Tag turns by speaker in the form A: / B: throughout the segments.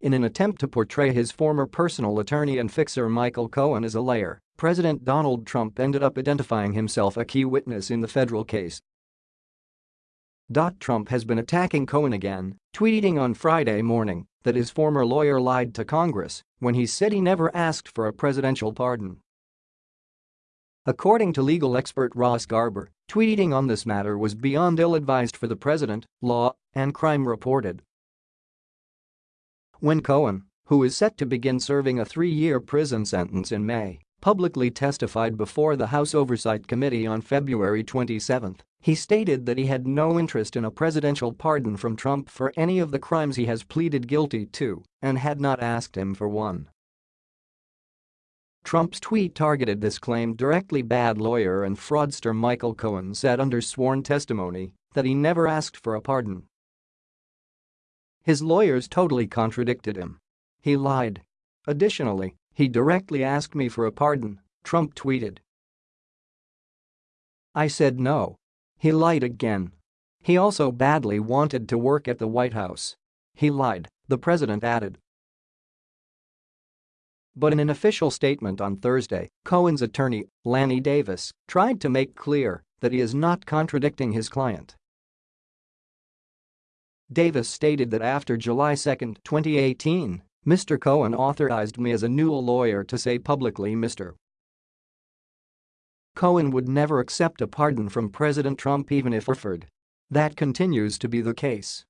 A: In an attempt to portray his former personal attorney and fixer Michael Cohen as a liar, President Donald Trump ended up identifying himself a key witness in the federal case. Trump has been attacking Cohen again, tweeting on Friday morning that his former lawyer lied to Congress when he said he never asked for a presidential pardon. According to legal expert Ross Garber, tweeting on this matter was beyond ill-advised for the president, law and crime reported. When Cohen, who is set to begin serving a three-year prison sentence in May, publicly testified before the House Oversight Committee on February 27, he stated that he had no interest in a presidential pardon from Trump for any of the crimes he has pleaded guilty to and had not asked him for one. Trump's tweet targeted this claim directly bad lawyer and fraudster Michael Cohen said under sworn testimony that he never asked for a pardon. His lawyers totally contradicted him. He lied. Additionally, he directly asked me for a pardon, Trump tweeted. I said no. He lied again. He also badly wanted to work at the White House. He lied, the president added. But in an official statement on Thursday, Cohen's attorney, Lanny Davis, tried to make clear that he is not contradicting his client. Davis stated that after July 2, 2018, Mr. Cohen authorized me as a new lawyer to say publicly Mr. Cohen would never accept a pardon from President Trump even if offered. That continues to be the case.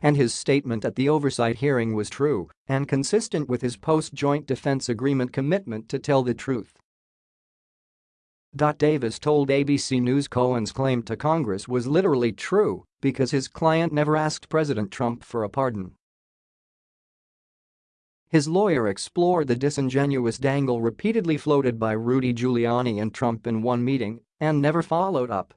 A: And his statement at the oversight hearing was true and consistent with his post-joint defense agreement commitment to tell the truth. Davis told ABC News Cohen's claim to Congress was literally true because his client never asked President Trump for a pardon. His lawyer explored the disingenuous dangle repeatedly floated by Rudy Giuliani and Trump in one meeting and never followed up